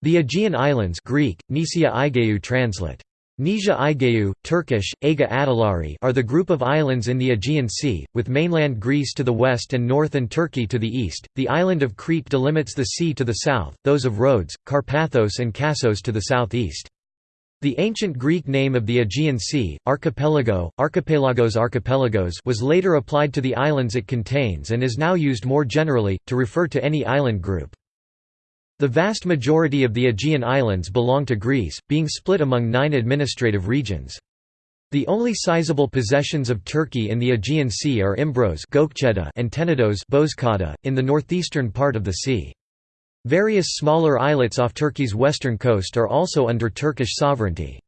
The Aegean Islands Greek, Nisia Aigeu translate. Nisia Aigeu, Turkish, Aga Adalari are the group of islands in the Aegean Sea, with mainland Greece to the west and north and Turkey to the east. The island of Crete delimits the sea to the south, those of Rhodes, Karpathos and Kassos to the southeast. The ancient Greek name of the Aegean Sea, archipelago, archipelagos archipelagos was later applied to the islands it contains and is now used more generally, to refer to any island group. The vast majority of the Aegean Islands belong to Greece, being split among nine administrative regions. The only sizable possessions of Turkey in the Aegean Sea are Imbros and Tenedos in the northeastern part of the sea. Various smaller islets off Turkey's western coast are also under Turkish sovereignty.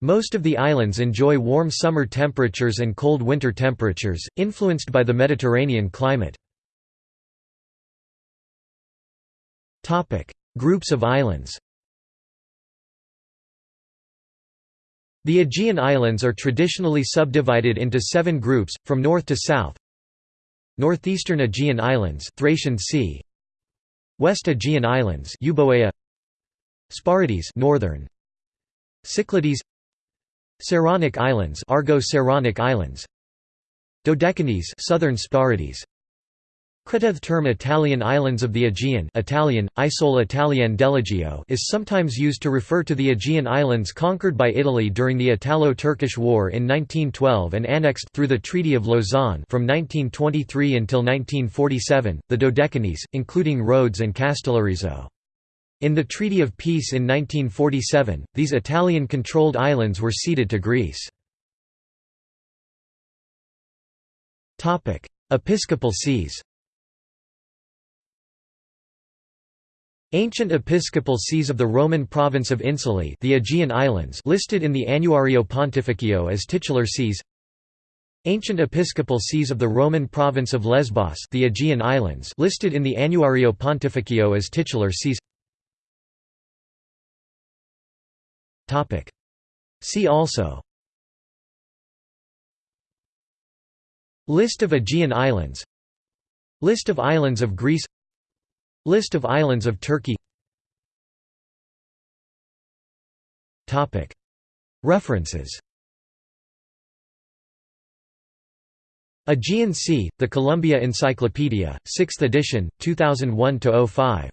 Most of the islands enjoy warm summer temperatures and cold winter temperatures, influenced by the Mediterranean climate. Groups of islands. The Aegean Islands are traditionally subdivided into seven groups, from north to south. Northeastern Aegean Islands Thracian Sea. West Aegean Islands Euboea. Sporades northern. Cyclades. Saronic Islands Argo-Saronic Islands. Dodecanese southern Sporades Cretath term Italian islands of the Aegean Italian, Isole Italiane dell'Egeo is sometimes used to refer to the Aegean islands conquered by Italy during the Italo-Turkish War in 1912 and annexed through the Treaty of Lausanne from 1923 until 1947, the Dodecanese, including Rhodes and Castellorizo. In the Treaty of Peace in 1947, these Italian-controlled islands were ceded to Greece. Episcopal sees Ancient episcopal sees of the Roman province of Insulae the Aegean Islands listed in the Annuario Pontificio as titular sees. Ancient episcopal sees of the Roman province of Lesbos the Aegean Islands listed in the Annuario Pontificio as titular sees. See also. List of Aegean Islands. List of islands of Greece List of islands of Turkey. References. Aegean Sea, The Columbia Encyclopedia, 6th edition, 2001–05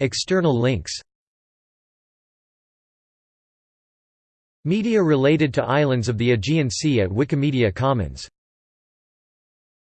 External links. Media related to islands of the Aegean Sea at Wikimedia Commons